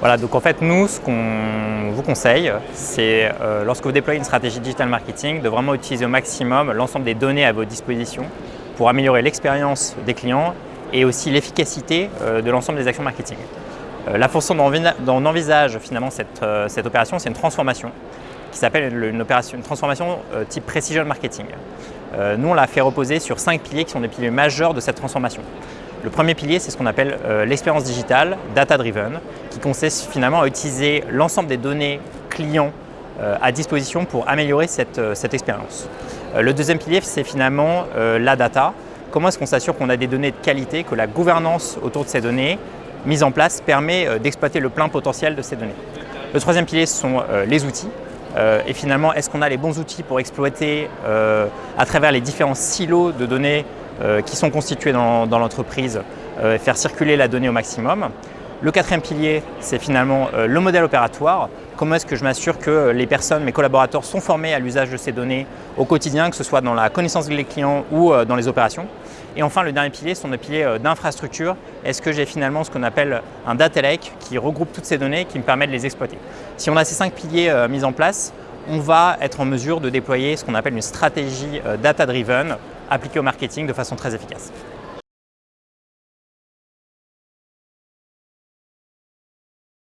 Voilà, donc en fait, nous, ce qu'on vous conseille, c'est euh, lorsque vous déployez une stratégie digital marketing, de vraiment utiliser au maximum l'ensemble des données à votre disposition pour améliorer l'expérience des clients et aussi l'efficacité euh, de l'ensemble des actions marketing. Euh, la façon dont on envisage finalement cette, cette opération, c'est une transformation qui s'appelle une, une transformation type Precision Marketing. nous, on l'a fait reposer sur cinq piliers qui sont des piliers majeurs de cette transformation. Le premier pilier, c'est ce qu'on appelle l'expérience digitale, data-driven, qui consiste finalement à utiliser l'ensemble des données clients euh, à disposition pour améliorer cette, euh, expérience. Euh, le deuxième pilier, c'est finalement la data. Comment est-ce qu'on s'assure qu'on a des données de qualité, que la gouvernance autour de ces données mise en place permet d'exploiter le plein potentiel de ces données? Le troisième pilier, ce sont les outils. et finalement, est-ce qu'on a les bons outils pour exploiter à travers les différents silos de données qui sont constitués dans, l'entreprise, faire circuler la donnée au maximum le quatrième pilier, c'est finalement euh, le modèle opératoire. Comment est-ce que je m'assure que les personnes, mes collaborateurs sont formés à l'usage de ces données au quotidien, que ce soit dans la connaissance des clients ou euh, dans les opérations? Et enfin, le dernier pilier sont des piliers euh, d'infrastructure. Est-ce que j'ai finalement ce qu'on appelle un data lake qui regroupe toutes ces données qui me permet de les exploiter? Si on a ces cinq piliers mis en place, on va être en mesure de déployer ce qu'on appelle une stratégie data-driven appliquée au marketing de façon très efficace.